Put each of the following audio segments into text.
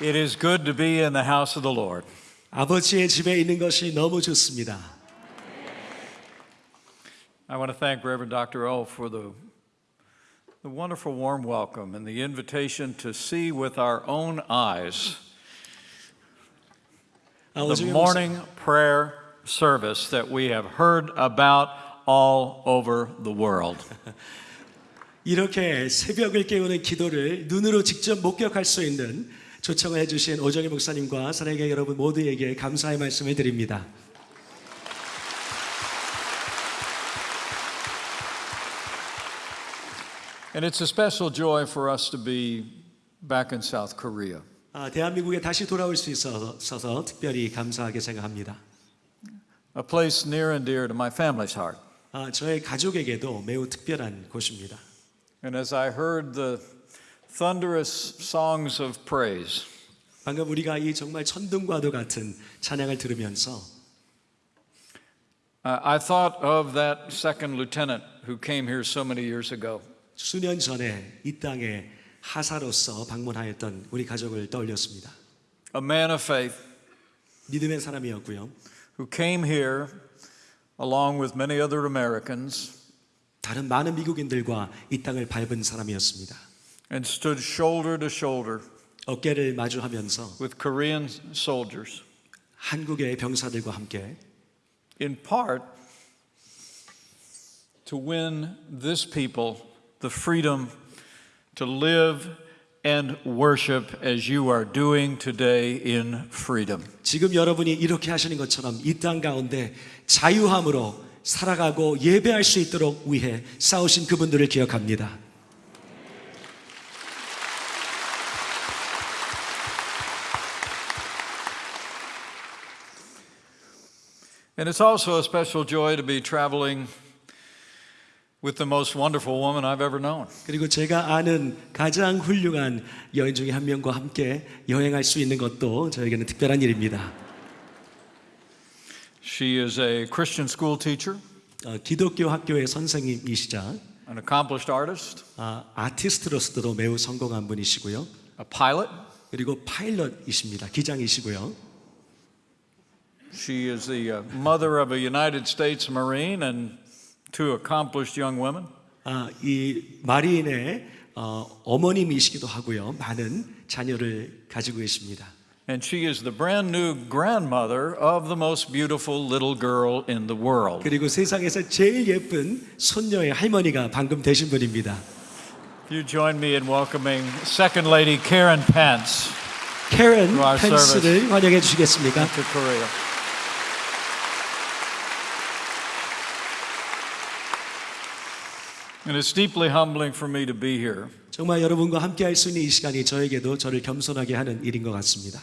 It is good to be in the house of the Lord. 아버지의 집에 있는 것이 너무 좋습니다. I want to thank Reverend Dr. O for the, the wonderful warm welcome and the invitation to see with our own eyes 아, the 오정현 목사- morning prayer service that we have heard about all over the world. 이렇게 새벽을 깨우는 기도를 눈으로 직접 목격할 수 있는 초청을 해주신 오정희 목사님과 사랑의 여러분 모두에게 감사의 말씀을 드립니다. And it's a special joy for us to be back in South Korea. 아, 대한민국에 다시 돌아올 수 있어서 특별히 감사하게 생각합니다. a place near and dear to my family's heart. 아, 저의 가족에게도 매우 특별한 곳입니다. And as I heard the thunderous songs of praise, 방금 우리가 이 정말 천둥과도 같은 찬양을 들으면서 uh, I thought of that second lieutenant who came here so many years ago. 수년 전에 이 땅에 하사로서 방문하였던 우리 가족을 떠올렸습니다. A man of faith 믿음의 사람이었고요. who came here along with many other Americans 다른 많은 미국인들과 이 땅을 밟은 사람이었습니다. and stood shoulder to shoulder 어깨를 마주하면서 with Korean soldiers, 한국의 병사들과 함께 in part to win this people the freedom to live and worship as you are doing today in freedom. 지금 여러분이 이렇게 하시는 것처럼 이 땅 가운데 자유함으로 살아가고 예배할 수 있도록 위해 싸우신 그분들을 기억합니다. And it's also a special joy to be traveling with the most wonderful woman I've ever known. 그리고 제가 아는 가장 훌륭한 여인 중에 한 명과 함께 여행할 수 있는 것도 저에게는 특별한 일입니다. She is a Christian school teacher, 어, 기독교 학교의 선생님이시자 an accomplished artist, 아, 아티스트로서도 매우 성공한 분이시고요. a pilot. 그리고 파일럿이십니다. 기장이시고요. She is the uh, mother of a United States Marine and two accomplished young women. 아, 이 마리인의 어, 어머님이시기도 하고요. 많은 자녀를 가지고 계십니다. And she is the brand new grandmother of the most beautiful little girl in the world. 그리고 세상에서 제일 예쁜 손녀의 할머니가 방금 되신 분입니다. If you join me in welcoming Second Lady Karen Pence 캐런 To our 펜스를 환영해 주시겠습니까? to Korea. And it's deeply humbling for me to be here 정말 여러분과 함께 할 수 있는 이 시간이 저에게도 저를 겸손하게 하는 일인 것 같습니다.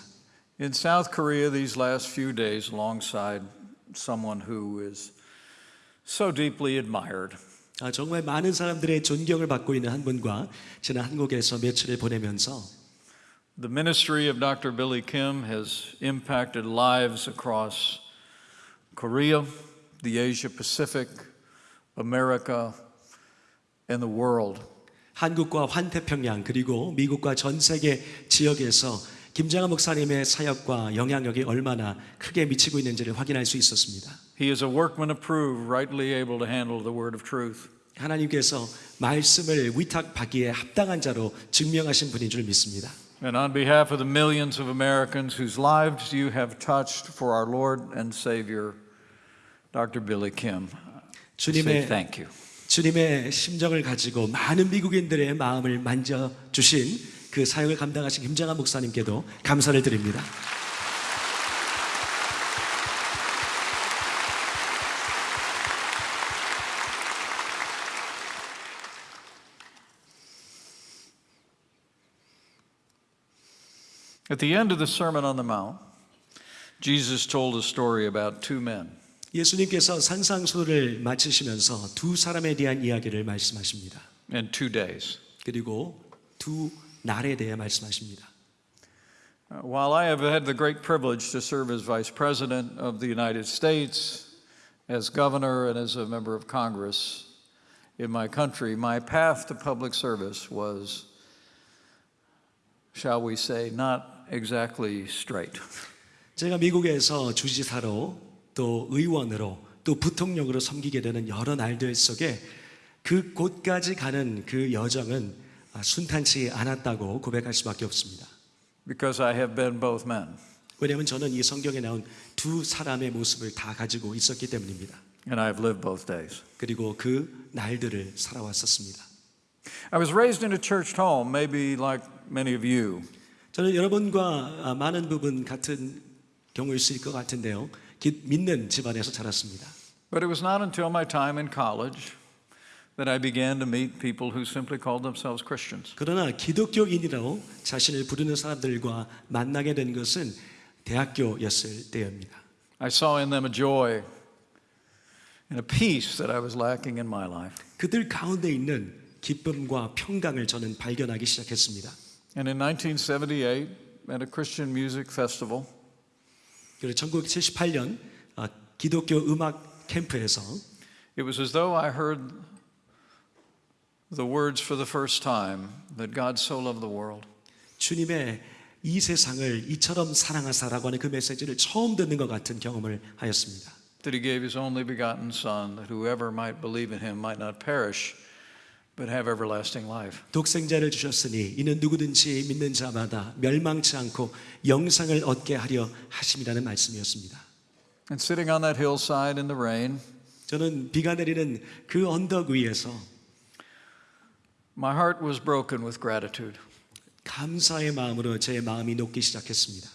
in South Korea these last few days alongside someone who is so deeply admired. 아, 정말 많은 사람들의 존경을 받고 있는 한 분과 지난 한국에서 며칠을 보내면서 The ministry of Dr. Billy Kim has impacted lives across Korea, the Asia Pacific, America, and the world. 한국과 환태평양 그리고 미국과 전 세계 지역에서 김장한 목사님의 사역과 영향력이 얼마나 크게 미치고 있는지를 확인할 수 있었습니다. He is a workman approved, rightly able to handle the word of truth. 하나님께서 말씀을 위탁받기에 합당한 자로 증명하신 분인 줄 믿습니다. And on behalf of the millions of Americans whose lives you have touched for our Lord and Savior, Dr. Billy Kim, I say 주님의 thank you. 주님의 심정을 가지고 많은 미국인들의 마음을 만져 주신 그 사역을 감당하신 김장한 목사님께도 감사를 드립니다. 예수님께서 산상수를 마치시면서 두 사람에 대한 이야기를 말씀하십니다. in two days. 그리고 두 날에 대해 말씀하십니다. Uh, While I have had the great privilege to serve as Vice President of the United States, as Governor, and as a member of Congress in my country, my path to public service was, shall we say, not exactly straight. 제가 미국에서 주지사로 또 의원으로 또 부통령으로 섬기게 되는 여러 날들 속에 그 곳까지 가는 그 여정은 아, 순탄치 않았다고 고백할 수밖에 없습니다. Because I have been both men. 왜냐하면 저는 이 성경에 나온 두 사람의 모습을 다 가지고 있었기 때문입니다. And I have lived both days. 그리고 그 날들을 살아왔었습니다. I was raised in a church home, maybe like many of you. 저는 여러분과 아, 많은 부분 같은 경우일 수 있을 것 같은데요. 기- 믿는 집안에서 자랐습니다. But it was not until my time in college that I began to meet people who simply called themselves Christians. 그러나 기독교인이라고 자신을 부르는 사람들과 만나게 된 것은 대학교였을 때입니다. I saw in them a joy and a peace that I was lacking in my life. 그들 가운데 있는 기쁨과 평강을 저는 발견하기 시작했습니다. And in 1978, at a Christian music festival, 그리고 1978년 아, 기독교 음악 캠프에서 it was as though I heard the words for the first time that God so loved the world 주님의 이 세상을 이처럼 사랑하사라고 하는 그 메시지를 처음 듣는 것 같은 경험을 하였습니다. that he gave his only begotten Son, that whoever might believe in him might not perish, but have everlasting life. 독생자를 주셨으니 이는 누구든지 믿는 자마다 멸망치 않고 영상을 얻게 하려 하심이라는 말씀이었습니다. And sitting on that hillside in the rain, 저는 비가 내리는 그 언덕 위에서 my heart was broken with gratitude 감사의 마음으로 제 마음이 녹기 시작했습니다.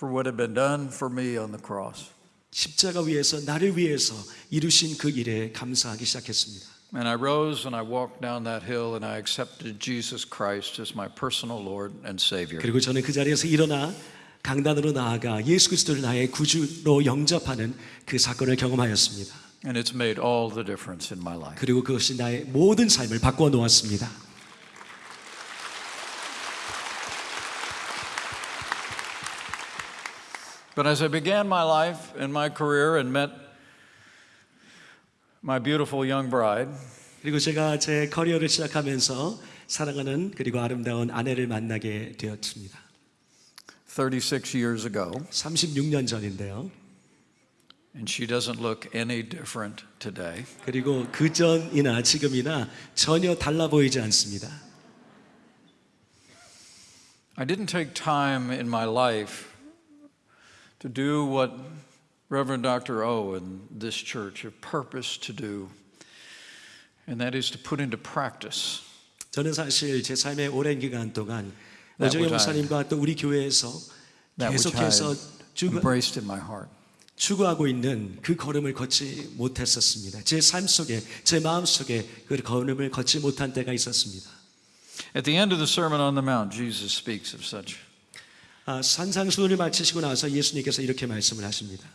for what had been done for me on the cross. 십자가 위에서 나를 위해서 이루신 그 일에 감사하기 시작했습니다. And I rose and I walked down that hill and I accepted Jesus Christ as my personal Lord and Savior. 그리고 저는 그 자리에서 일어나 강단으로 나아가 예수 그리스도를 나의 구주로 영접하는 그 사건을 경험하였습니다. And it's made all the difference in my life. 그리고 그것이 나의 모든 삶을 바꾸어 놓았습니다. But as I began my life and my career and met my beautiful young bride, 그리고 제가 제 커리어를 시작하면서 사랑하는 그리고 아름다운 아내를 만나게 되었습니다. 36 years ago, 36년 전인데요. and she doesn't look any different today. 그리고 그 전이나 지금이나 전혀 달라 보이지 않습니다. I didn't take time in my life to do what Reverend Dr. O and this church have purposed to do, and that is to put into practice 저는 사실 제 삶의 오랜 기간 동안 That 오정혜 목사님과 또 우리 교회에서 계속해서 추구, embraced in my heart. 추구하고 있는 그 걸음을 걷지 못했었습니다. 제 삶 속에, 제 마음 속에 그 걸음을 걷지 못한 때가 있었습니다. At the end of the Sermon on the Mount, Jesus speaks of such. 아, 산상수훈을 마치시고 나서 예수님께서 이렇게 말씀을 하십니다.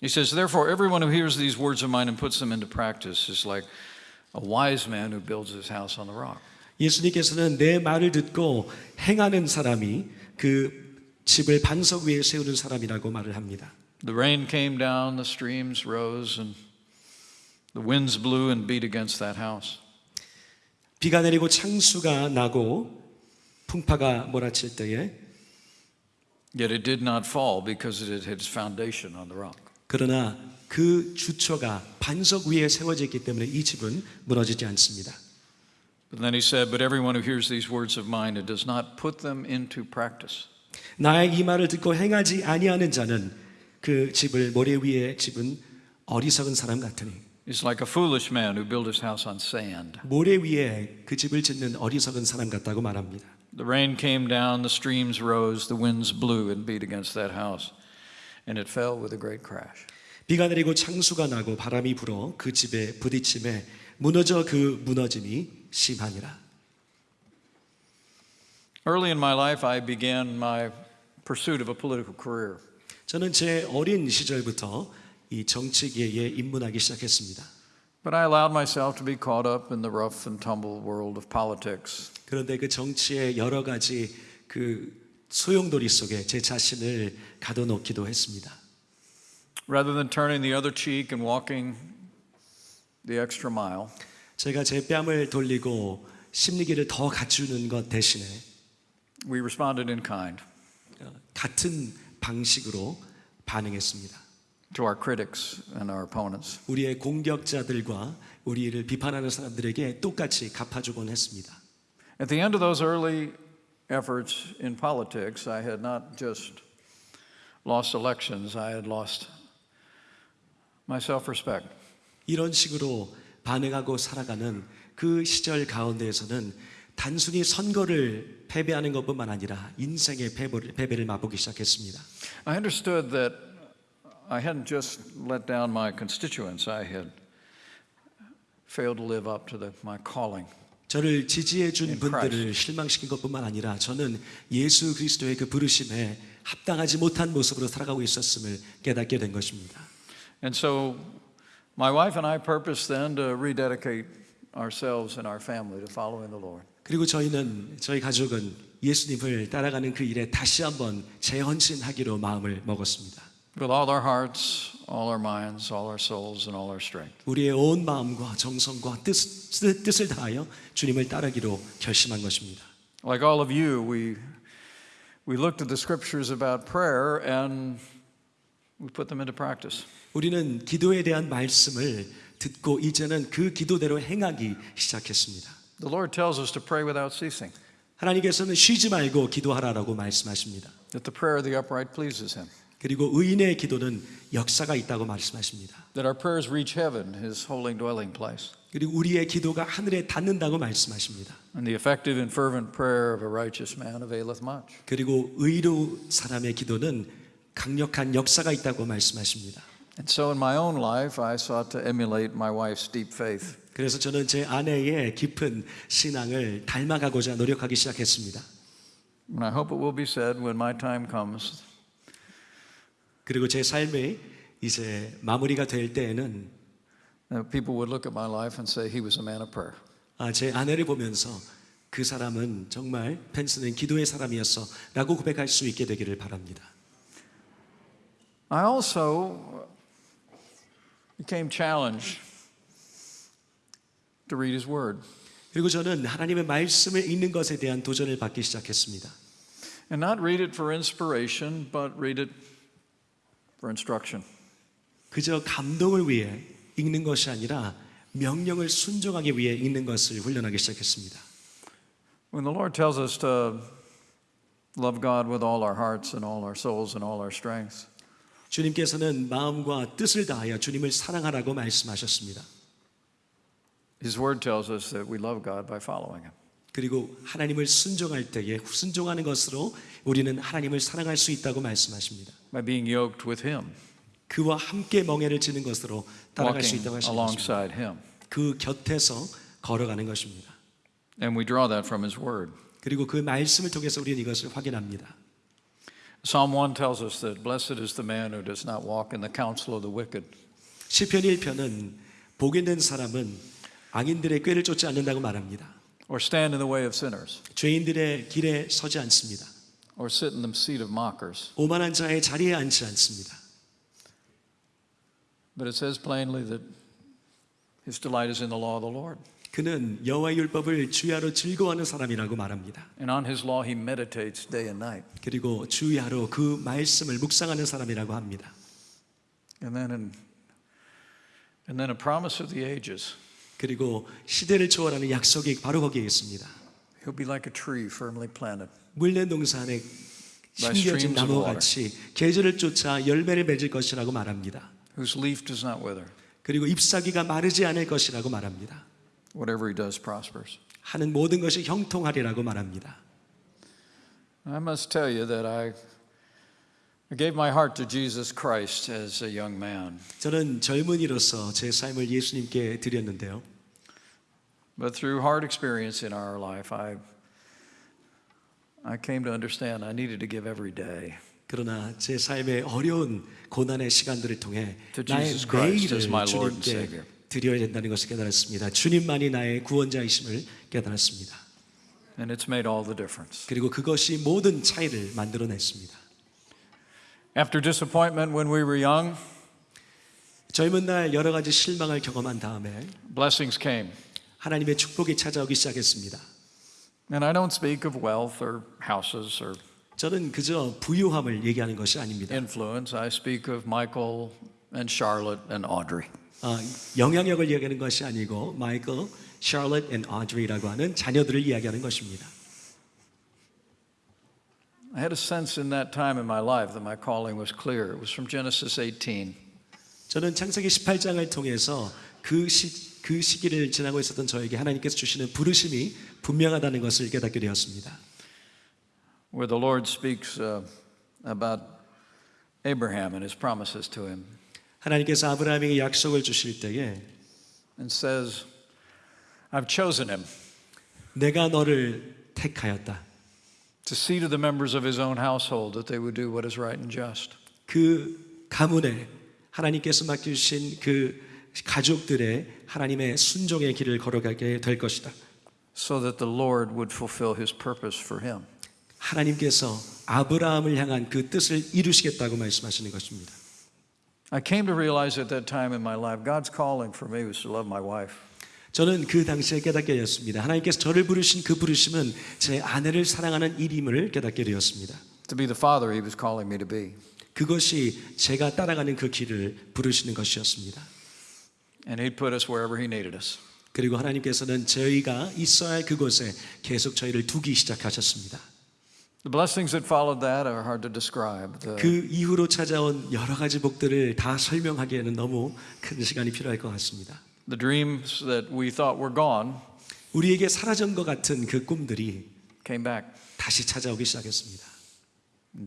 He says, Therefore, everyone who hears these words of mine and puts them into practice is like a wise man who builds his house on the rock. 예수님께서는 내 말을 듣고 행하는 사람이 그 집을 반석 위에 세우는 사람이라고 말을 합니다. The rain came down, the streams rose, and the winds blew and beat against that house. 비가 내리고 창수가 나고 풍파가 몰아칠 때에 Yet it did not fall because it had its foundation on the rock. 그러나 그 주초가 반석 위에 세워졌기 때문에 이 집은 무너지지 않습니다. But then he said, But everyone who hears these words of mine and does not put them into practice 나의 이 말을 듣고 행하지 아니하는 자는 그 집을 모래 위에 집은 어리석은 사람 같으니 is like a foolish man who built his house on sand. 모래 위에 그 집을 짓는 어리석은 사람 같다고 말합니다. The rain came down, the streams rose, the winds blew and beat against that house, and it fell with a great crash. 비가 내리고 창수가 나고 바람이 불어 그 집에 부딪힘에 무너져 그 무너짐이 심하니라. Early in my life, I began my pursuit of a political career. 저는 제 어린 시절부터 이 정치계에 입문하기 시작했습니다. But I allowed myself to be caught up in the rough and tumble world of politics. 그런데 그 정치의 여러 가지 그 소용돌이 속에 제 자신을 가둬놓기도 했습니다. Rather than turning the other cheek and walking the extra mile, 제가 제 뺨을 돌리고 심리기를 더 갖추는 것 대신에 we responded in kind. 어, 같은 방식으로 반응했습니다. to our critics and our opponents. 우리의 공격자들과 우리를 비판하는 사람들에게 똑같이 갚아주곤 했습니다. At the end of those early efforts in politics, I had not just lost elections, I had lost my self respect. 이런 식으로 반응하고 살아가는 그 시절 가운데에서는 단순히 선거를 패배하는 것뿐만 아니라 인생의 패배를, 패배를 맛보기 시작했습니다. I understood that I hadn't just let down my constituents, I had failed to live up to the, my calling. 저를 지지해 준 분들을 실망시킨 것뿐만 아니라 저는 예수 그리스도의 그 부르심에 합당하지 못한 모습으로 살아가고 있었음을 깨닫게 된 것입니다. And so my wife and I purposed then to rededicate ourselves and our family to following the Lord. 그리고 저희는 저희 가족은 예수님을 따라가는 그 일에 다시 한번 재헌신하기로 마음을 먹었습니다. With all our hearts, all our minds, all our souls, and all our strength. 우리의 온 마음과 정성과 뜻, 뜻, 뜻을 다하여 주님을 따르기로 결심한 것입니다. Like all of you, we, we looked at the scriptures about prayer and we put them into practice. 우리는 기도에 대한 말씀을 듣고 이제는 그 기도대로 행하기 시작했습니다. The Lord tells us to pray without ceasing, 하나님께서는 쉬지 말고 기도하라라고 말씀하십니다. that the prayer of the upright pleases Him, 그리고 의인의 기도는 역사가 있다고 말씀하십니다. that our prayers reach heaven, His holy dwelling place. 그리고 우리의 기도가 하늘에 닿는다고 말씀하십니다. And the effective and fervent prayer of a righteous man availeth much. 그리고 의로 사람의 기도는 강력한 역사가 있다고 말씀하십니다. And so in my own life, I sought to emulate my wife's deep faith. 그래서 저는 제 아내의 깊은 신앙을 닮아가고자 노력하기 시작했습니다. And I hope it will be said when my time comes 그리고 제 삶이 이제 마무리가 될 때에는 that people would look at my life and say, He was a man of prayer. 아, 제 아내를 보면서 그 사람은 정말 펜스는 기도의 사람이었어 라고 고백할 수 있게 되기를 바랍니다. I also became challenged to read His Word. 그리고 저는 하나님의 말씀을 읽는 것에 대한 도전을 받기 시작했습니다. And not read it for inspiration, but read it for instruction. 그저 감동을 위해 읽는 것이 아니라 명령을 순종하기 위해 읽는 것을 훈련하기 시작했습니다. When the Lord tells us to love God with all our hearts and all our souls and all our strengths, 주님께서는 마음과 뜻을 다하여 주님을 사랑하라고 말씀하셨습니다. His Word tells us that we love God by following Him. 그리고 하나님을 순종할 때에 순종하는 것으로 우리는 하나님을 사랑할 수 있다고 말씀하십니다. by being yoked with Him, 그와 함께 멍에를 지는 것으로 따라갈 수 있다고 하십니다. alongside Him. 그 곁에서 걸어가는 것입니다. And we draw that from His Word. 그리고 그 말씀을 통해서 우리는 이것을 확인합니다. Psalm 1 tells us that blessed is the man who does not walk in the counsel of the wicked, 시편 1편은 복 있는 사람은 악인들의 꾀를 쫓지 않는다고 말합니다. Or stand in the way of sinners, 죄인들의 길에 서지 않습니다. or sit in the seat of mockers. 오만한 자의 자리에 앉지 않습니다. But it says plainly that his delight is in the law of the Lord. 그는 여호와의 율법을 주야로 즐거워하는 사람이라고 말합니다. And on his law he meditates day and night. 그리고 주야로 그 말씀을 묵상하는 사람이라고 합니다. And then in, and then a promise of the ages. 그리고 시대를 초월하는 약속이 바로 거기에 있습니다. He'll be like a tree firmly planted, 동산에 By 심겨진 water. 같이 계절을 쫓아 열매를 맺을 것이라고 말합니다. whose leaf does not wither. 그리고 잎사귀가 마르지 않을 것이라고 말합니다. Whatever he does prospers. 하는 모든 것이 형통하리라고 말합니다. I must tell you that I, I gave my heart to Jesus Christ as a young man. 저는 젊은이로서 제 삶을 예수님께 드렸는데요. But through hard experience in our life, I, I came to understand I needed to give every day. 그러나 제 삶의 어려운 고난의 시간들을 통해 나의 매일을 주님께. 드려야 된다는 것을 깨달았습니다. 주님만이 나의 구원자이심을 깨달았습니다. And it's made all the difference. 그리고 그것이 모든 차이를 만들어냈습니다. After disappointment when we were young, 젊은 날 여러 가지 실망을 경험한 다음에 blessings came. 하나님의 축복이 찾아오기 시작했습니다. And I don't speak of wealth or houses or 저는 그저 부유함을 얘기하는 것이 아닙니다. influence. I speak of Michael and Charlotte and Audrey. 아, 영향력을 이야기하는 것이 아니고 마이클, 샬럿 앤 아드리라고 하는 자녀들을 이야기하는 것입니다. I had a sense in that time in my life that my calling was clear. It was from Genesis 18. 저는 창세기 18장을 통해서 그, 시, 그 시기를 지나고 있었던 저에게 하나님께서 주시는 부르심이 분명하다는 것을 깨닫게 되었습니다. where the Lord speaks uh, about Abraham and his promises to him 하나님께서 아브라함에게 약속을 주실 때에 and says, I've chosen him 내가 너를 택하였다. to see to the members of his own household that they would do what is right and just. 그 가문에 하나님께서 맡겨주신 그 가족들의 하나님의 순종의 길을 걸어가게 될 것이다. So that the Lord would fulfill his purpose for him. 하나님께서 아브라함을 향한 그 뜻을 이루시겠다고 말씀하시는 것입니다. I came to realize at that time in my life, God's calling for me was to love my wife. 저는 그 당시에 깨닫게 되었습니다. 하나님께서 저를 부르신 그 부르심은 제 아내를 사랑하는 일임을 깨닫게 되었습니다. To be the father he was calling me to be. 그것이 제가 따라가는 그 길을 부르시는 것이었습니다. And he'd put us wherever he needed us. 그리고 하나님께서는 저희가 있어야 할 그곳에 계속 저희를 두기 시작하셨습니다. The blessings that followed that are hard to describe. The, 그 이후로 찾아온 여러 가지 복들을 다 설명하기에는 너무 큰 시간이 필요할 것 같습니다. The dreams that we thought were gone 우리에게 사라진 것 같은 그 꿈들이 came back. 다시 찾아오기 시작했습니다.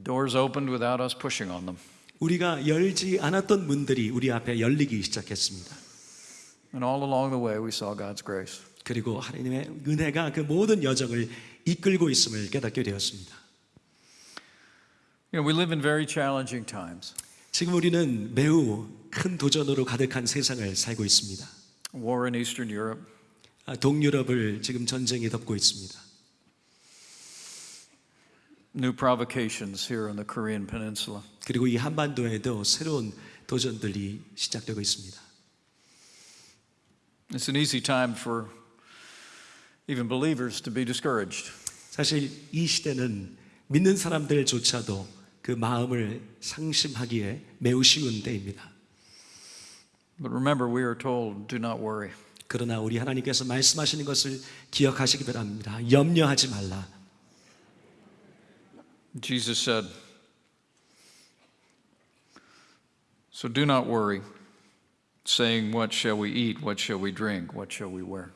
Doors opened without us pushing on them. 우리가 열지 않았던 문들이 우리 앞에 열리기 시작했습니다. And all along the way, we saw God's grace. 그리고 하나님의 은혜가 그 모든 여정을 이끌고 있음을 깨닫게 되었습니다. You know, we live in very challenging times. 지금 우리는 매우 큰 도전으로 가득한 세상을 살고 있습니다. War in Eastern Europe, 아, 동유럽을 지금 전쟁이 덮고 있습니다. new provocations here on the Korean Peninsula. 그리고 이 한반도에도 새로운 도전들이 시작되고 있습니다. It's an easy time for even believers to be discouraged. 사실 이 시대는 믿는 사람들조차도 그 마음을 상심하기에 매우 쉬운 때입니다. But remember, we are told, do not worry. 그러나 우리 하나님께서 말씀하시는 것을 기억하시기 바랍니다. 염려하지 말라. Jesus said, So do not worry, saying, What shall we eat? What shall we drink? What shall we wear?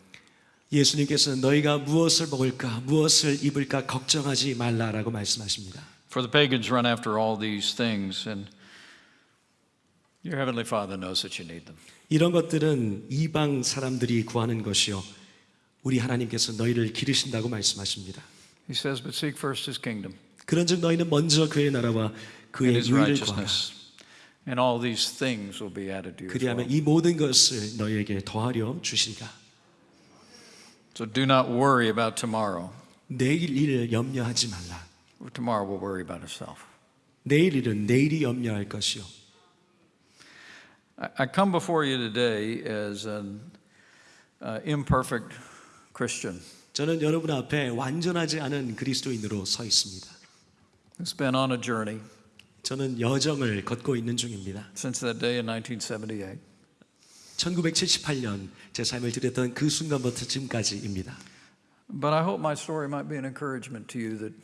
예수님께서는 너희가 무엇을 먹을까, 무엇을 입을까 걱정하지 말라라고 말씀하십니다. For the pagans run after all these things, and your heavenly Father knows that you need them. 이런 것들은 이방 사람들이 구하는 것이요. 우리 하나님께서 너희를 기르신다고 말씀하십니다. He says, But seek first his kingdom 그런즉 너희는 먼저 그의 나라와 and 그의 his 의를 구하라. righteousness, and all these things will be added to you. as 그리하면 well. 이 모든 것을 너희에게 더하려 주시리라. So do not worry about tomorrow, 내일 일을 염려하지 말라. tomorrow will worry about itself. 내일 일은 내일이 염려할 것이요. I I come before you today as an uh, imperfect Christian 저는 여러분 앞에 완전하지 않은 그리스도인으로 서 있습니다. who's been on a journey 저는 여정을 걷고 있는 중입니다. since that day in 1978. 1978년 제 삶을 드렸던 그 순간부터 지금까지입니다. But I hope my story might be an encouragement to you that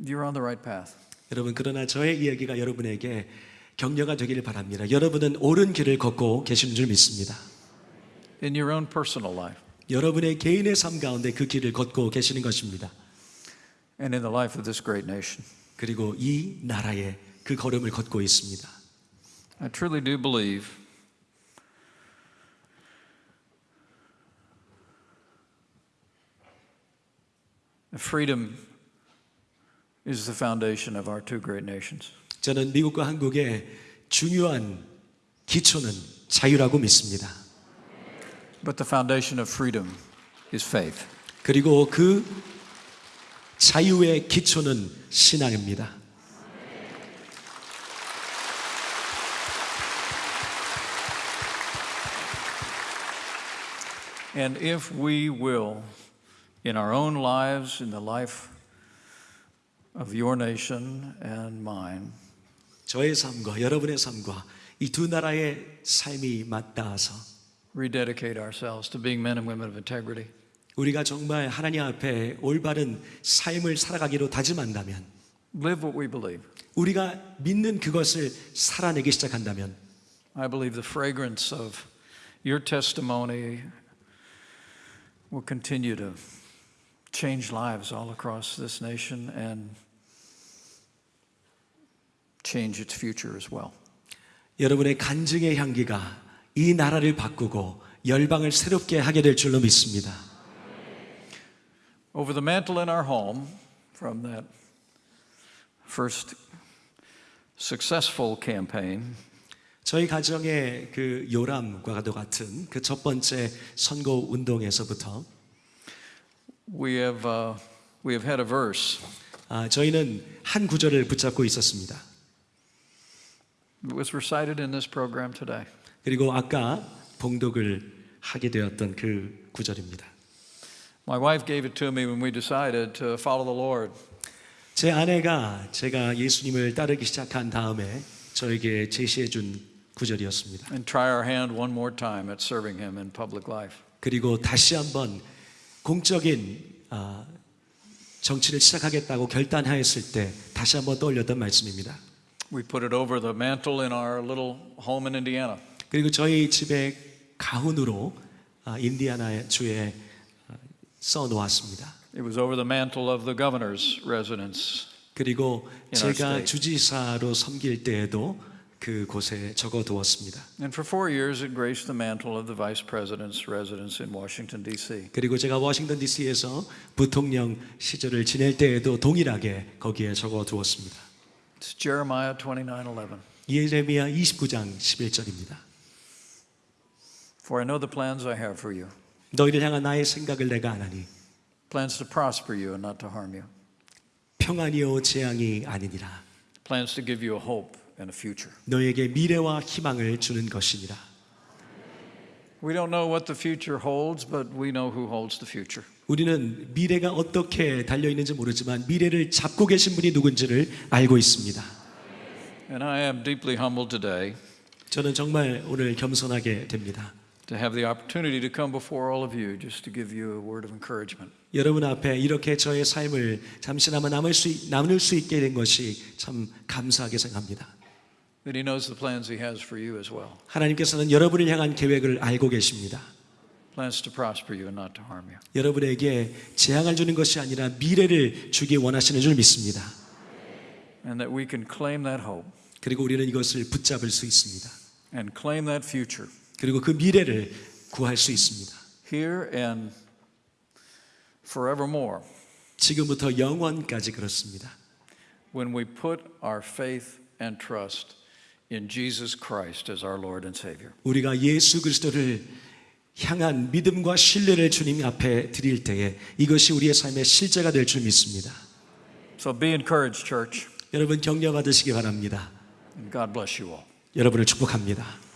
you're on the right path. 여러분 그러나 저의 이야기가 여러분에게 격려가 되기를 바랍니다. 여러분은 옳은 길을 걷고 계시는 줄 믿습니다. in your own personal life 여러분의 개인의 삶 가운데 그 길을 걷고 계시는 것입니다. and in the life of this great nation. 그리고 이 나라에 그 걸음을 걷고 있습니다. I truly do believe freedom is the foundation of our two great nations. 저는 미국과 한국의 중요한 기초는 자유라고 믿습니다. But the foundation of freedom is faith. 그리고 그 자유의 기초는 신앙입니다. And if we will, in our own lives, in the life of your nation and mine. 저의 삶과 여러분의 삶과 이 두 나라의 삶이 맞닿아서 rededicate ourselves to being men and women of integrity. 우리가 정말 하나님 앞에 올바른 삶을 살아가기로 다짐한다면 Live what we believe. 우리가 믿는 그것을 살아내기 시작한다면 I believe the fragrance of your testimony will continue to change lives all across this nation and change its future as well. 여러분의 간증의 향기가 이 나라를 바꾸고 열방을 새롭게 하게 될 줄로 믿습니다. Over the mantle in our home, from that first successful campaign, 저희 가정의 그 요람과도 같은 그 첫 번째 선거 운동에서부터 we have, uh, we have had a verse. 아, 저희는 한 구절을 붙잡고 있었습니다. Was recited in this program today. 그리고 아까 봉독을 하게 되었던 그 구절입니다. My wife gave it to me when we decided to follow the Lord. 제 아내가 제가 예수님을 따르기 시작한 다음에 저에게 제시해 준 구절이었습니다. and try our hand one more time at serving Him in public life. 그리고 다시 한번 공적인 아, 정치를 시작하겠다고 결단하였을 때 다시 한번 떠올렸던 말씀입니다. We put it over the mantle in our little home in Indiana. 그리고 저희 집의 가훈으로 아, 인디아나 주에 아, 써 놓았습니다. It was over the mantle of the governor's residence. 그리고 제가. 주지사로 섬길 때에도 그 곳에 적어 두었습니다. And for four years, it graced the mantle of the vice president's residence in Washington, D.C. 그리고 제가 워싱턴 DC에서 부통령 시절을 지낼 때에도 동일하게 거기에 적어 두었습니다. It's Jeremiah 29:11. 예레미야 29장 11절입니다. For I know the plans I have for you, 너희를 향한 나의 생각을 내가 아나니 plans to prosper you and not to harm you, 평안이요 재앙이 아니니라. plans to give you a hope and a future. 너에게 미래와 희망을 주는 것이니라. We don't know what the future holds, but we know who holds the future. 우리는 미래가 어떻게 달려 있는지 모르지만 미래를 잡고 계신 분이 누군지를 알고 있습니다. And I am deeply humbled today 저는 정말 오늘 겸손하게 됩니다. to have the opportunity to come before all of you just to give you a word of encouragement. 여러분 앞에 이렇게 저의 삶을 잠시나마 남을 수, 나눌 수 있게 된 것이 참 감사하게 생각합니다. 하나님께서는 여러분을 향한 계획을 알고 계십니다. Plans to prosper you and not to harm you. 여러분에게 재앙을 주는 것이 아니라 미래를 주기 원하시는 줄 믿습니다. And that we can claim that hope 그리고 우리는 이것을 붙잡을 수 있습니다. and claim that future 그리고 그 미래를 구할 수 있습니다. here and forevermore 지금부터 영원까지 그렇습니다. when we put our faith and trust in Jesus Christ as our Lord and Savior. 우리가 예수 그리스도를 향한 믿음과 신뢰를 주님 앞에 드릴 때에 이것이 우리의 삶의 실제가 될 줄 믿습니다. So be encouraged, church, 여러분 격려 받으시기 바랍니다. God bless you all. 여러분을 축복합니다.